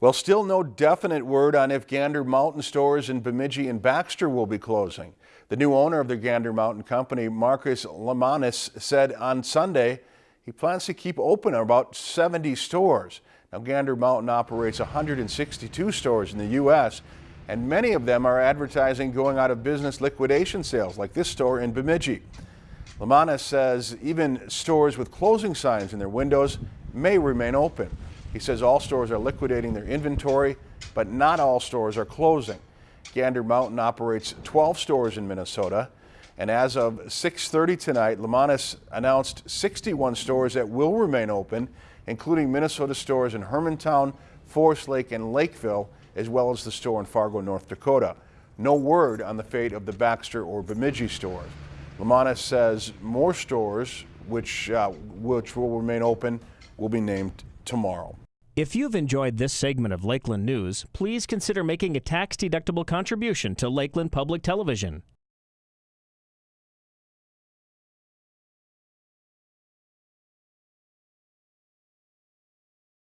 Well, still no definite word on if Gander Mountain stores in Bemidji and Baxter will be closing. The new owner of the Gander Mountain Company, Marcus Lemonis, said on Sunday he plans to keep open about 70 stores. Now, Gander Mountain operates 162 stores in the U.S., and many of them are advertising going out of business liquidation sales, like this store in Bemidji. Lemonis says even stores with closing signs in their windows may remain open. He says all stores are liquidating their inventory, but not all stores are closing. Gander Mountain operates 12 stores in Minnesota, and as of 6.30 tonight, Lemonis announced 61 stores that will remain open, including Minnesota stores in Hermantown, Forest Lake, and Lakeville, as well as the store in Fargo, North Dakota. No word on the fate of the Baxter or Bemidji stores. Lemonis says more stores, which, uh, which will remain open, will be named tomorrow. If you've enjoyed this segment of Lakeland News, please consider making a tax-deductible contribution to Lakeland Public Television.